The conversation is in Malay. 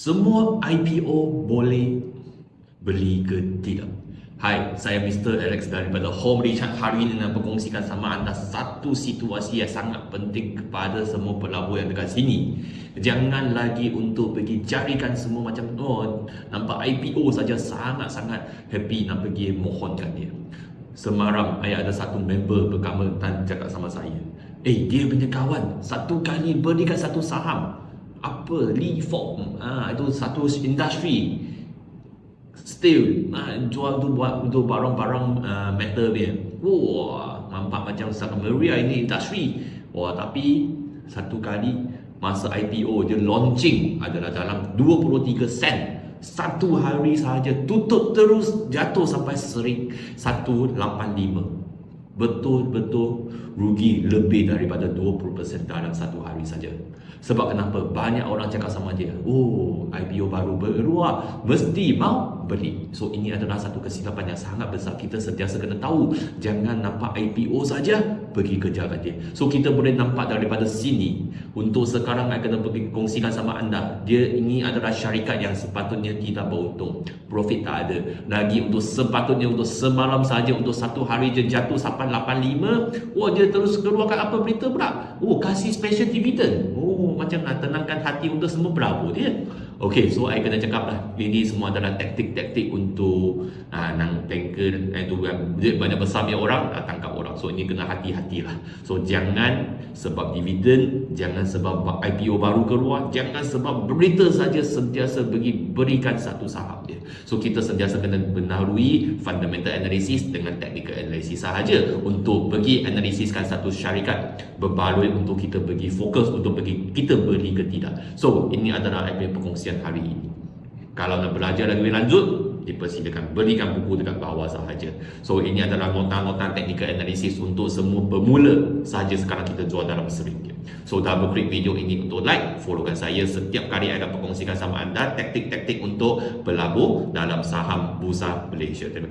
Semua IPO boleh beli ke tidak? Hai, saya Mr. Alex daripada Home Richard hari ini nak berkongsikan sama anda satu situasi yang sangat penting kepada semua pelabur yang dekat sini. Jangan lagi untuk pergi carikan semua macam oh, nampak IPO saja sangat-sangat happy nak pergi mohonkan dia. Semaram, saya ada satu member berkama dan cakap sama saya. Eh, dia punya kawan satu kali berikan satu saham apa? Lee Fok ah itu satu industri steel ah jual tu buat untuk barang-barang uh, metal dia. Wah nampak macam Santa Maria ini industri wah tapi satu kali masa IPO dia launching adalah dalam 23 sen. Satu hari saja tutup terus jatuh sampai sering 185 betul-betul rugi lebih daripada 20% dalam satu hari saja. Sebab kenapa? Banyak orang cakap sama dia, oh IPO baru berluar, mesti mau beli. So ini adalah satu kesilapan yang sangat besar. Kita sentiasa kena tahu, jangan nampak IPO saja pergi kejar dia. So kita boleh nampak daripada sini. Untuk sekarang saya kena pergi kongsikan sama anda. Dia ini adalah syarikat yang sepatutnya tidak beruntung. Profit tak ada. Lagi untuk sepatutnya untuk semalam saja untuk satu hari je jatuh sampai 85. Oh dia terus keluarkan apa berita pula? Oh kasih special dividend. Oh macam nak tenangkan hati untuk semua berapa dia. Okay, so saya kena cakap lah Ini semua adalah taktik-taktik untuk uh, Nang tanker eh, tu, Duit banyak besar punya orang uh, So ini kena hati-hati lah So jangan sebab dividen Jangan sebab IPO baru keluar Jangan sebab berita saja Sentiasa bagi berikan satu saham dia So kita sentiasa kena benarui Fundamental analysis dengan technical analysis sahaja Untuk bagi analisiskan satu syarikat Berbaloi untuk kita bagi fokus Untuk bagi kita beri ke tidak. So ini adalah IPO perkongsian hari ini. Kalau nak belajar lagi lanjut, dipersilakan berikan buku dekat bawah sahaja. So ini adalah nota-nota technical analysis untuk semua pemula sahaja sekarang kita jual dalam seringgit. So double click video ini untuk like, followkan saya setiap kali akan perkongsikan sama anda taktik-taktik untuk berlabur dalam saham bursa Malaysia. Terima kasih.